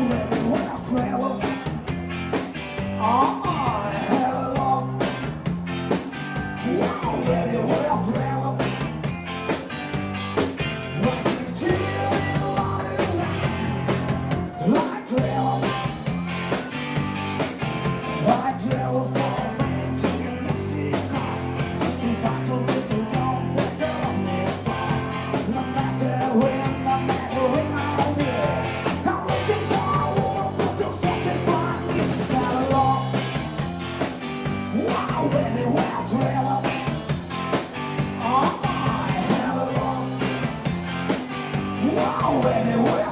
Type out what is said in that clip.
Amen. go anywhere